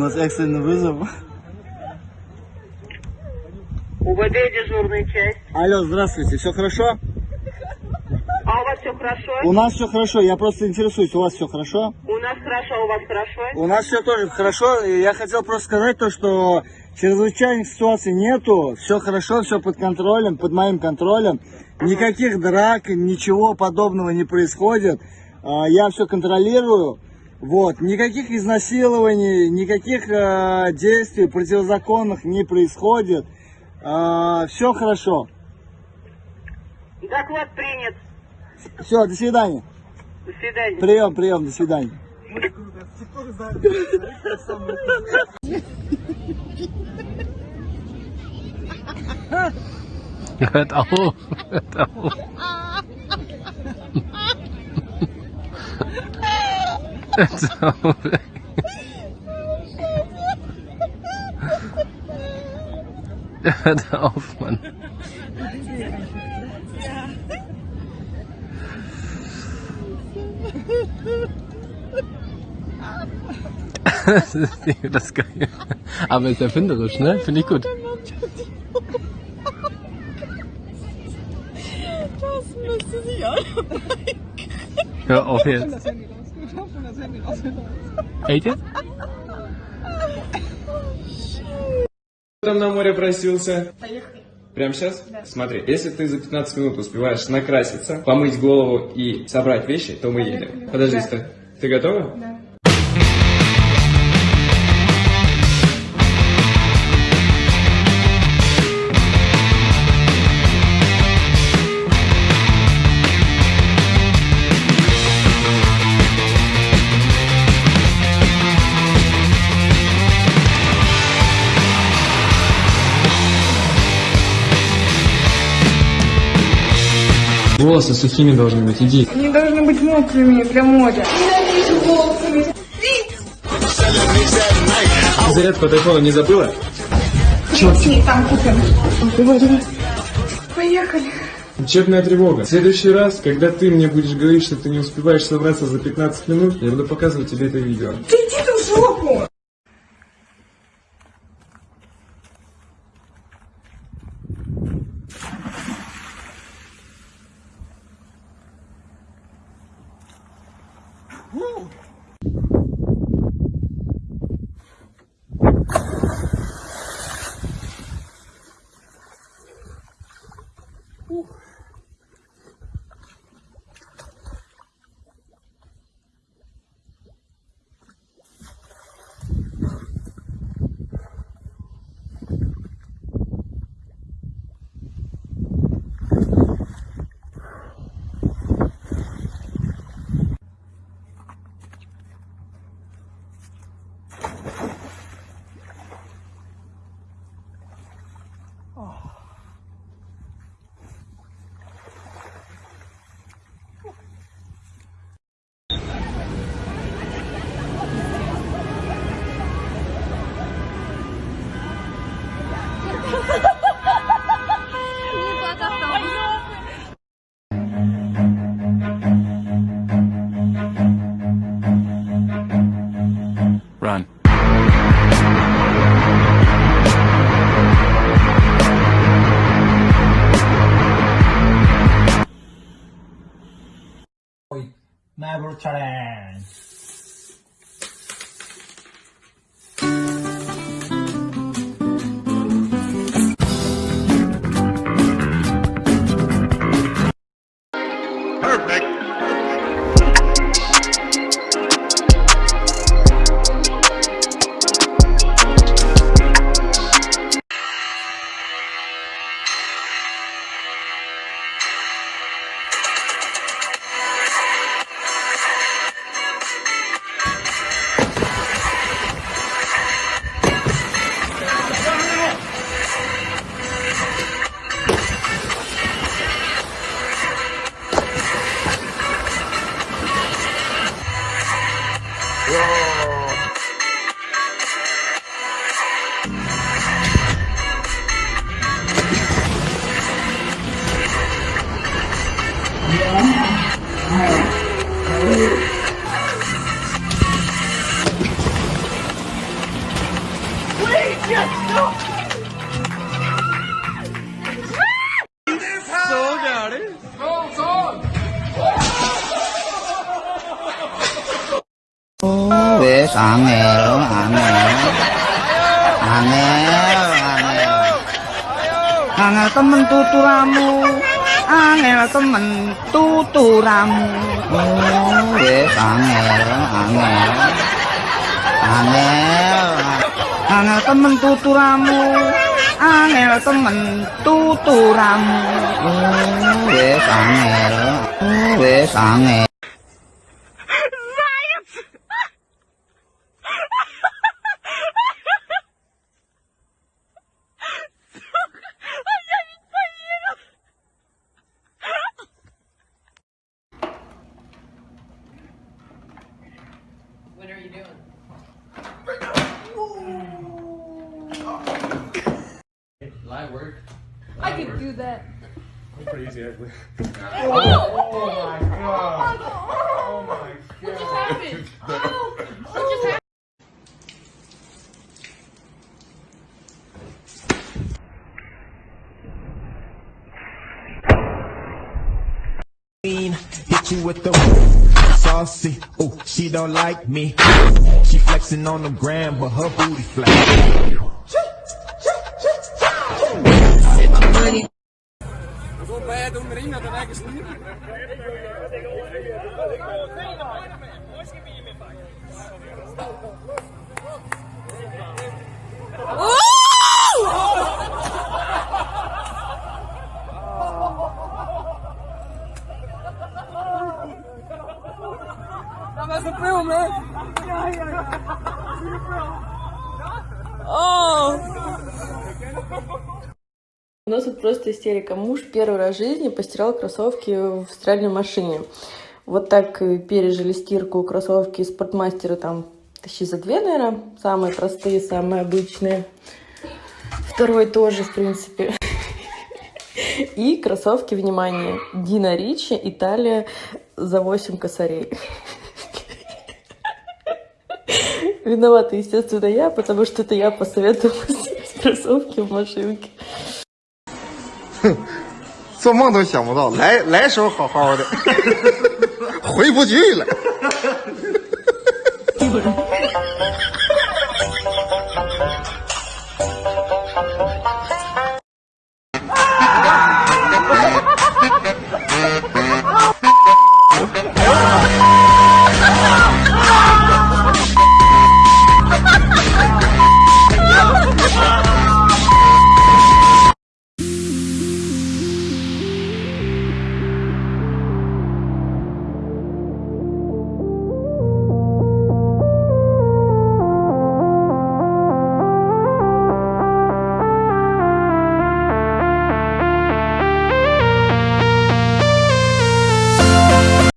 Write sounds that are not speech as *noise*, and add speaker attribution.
Speaker 1: нас экстренный вызов.
Speaker 2: УВД дежурная часть.
Speaker 1: Алло, здравствуйте, все хорошо?
Speaker 2: А у вас все хорошо?
Speaker 1: У нас все хорошо, я просто интересуюсь, у вас все хорошо?
Speaker 2: У нас хорошо, у вас хорошо?
Speaker 1: У нас все тоже хорошо, я хотел просто сказать то, что чрезвычайных ситуаций нету, все хорошо, все под контролем, под моим контролем, никаких драк, ничего подобного не происходит, А, я все контролирую, вот, никаких изнасилований, никаких э, действий противозаконных не происходит, все хорошо,
Speaker 2: Доклад принят.
Speaker 1: все, до свидания,
Speaker 2: До свидания.
Speaker 1: прием, прием, до свидания.
Speaker 3: Hört auf, hört auf. Hört auf. Mann. Das ist das geil. Aber ist erfinderisch, ne? Finde ich gut.
Speaker 4: Das müsste sich auch
Speaker 3: Hör auf jetzt. Jetzt?
Speaker 5: там на море просился? Поехали. Прямо сейчас? Смотри, если ты за 15 минут успеваешь накраситься, помыть голову и собрать вещи, то мы едем. Подожди, стой. Ты готова? Да. Волосы сухими должны быть, иди.
Speaker 4: Они должны быть мокрыми для моря.
Speaker 5: Зарядку от айфона не забыла?
Speaker 4: Идти, там купим. Давай, давай. Поехали.
Speaker 5: Учебная тревога. В следующий раз, когда ты мне будешь говорить, что ты не успеваешь собраться за 15 минут, я буду показывать тебе это видео.
Speaker 4: Ты иди Uhul!
Speaker 3: Oh.
Speaker 1: Maverick Challenge.
Speaker 6: ế sáng nghèo hàng nghèo hàng nghèo hàng nghèo hàng nghèo temen tuturamu angel temen tuturamu oh wes angel angel angel angel temen tuturamu angel temen tuturamu oh wes angel oh wes angel
Speaker 3: Light work.
Speaker 7: I could do that.
Speaker 5: Crazy ugly. Oh, oh, oh my oh, god! Oh my god!
Speaker 7: What just happened? What just happened?
Speaker 8: Hit you with the saucy. Oh, she don't like me. She flexing on the gram, but her booty flat. money. Zo bij doen dat is niet. Dat was film.
Speaker 9: Oh! У нас тут просто истерика. Муж первый раз в жизни постирал кроссовки в стиральной машине. Вот так пережили стирку кроссовки спортмастера там тысячи за две, наверное. Самые простые, самые обычные. Второй тоже, в принципе. И кроссовки, внимание, Дина Ричи, Италия за 8 косарей. Виновата, естественно, я, потому что это я посоветовала кроссовки в машинке.
Speaker 10: 哼 *laughs* 做梦都想不到，来来时候好好的，*laughs* 回不去了。*laughs*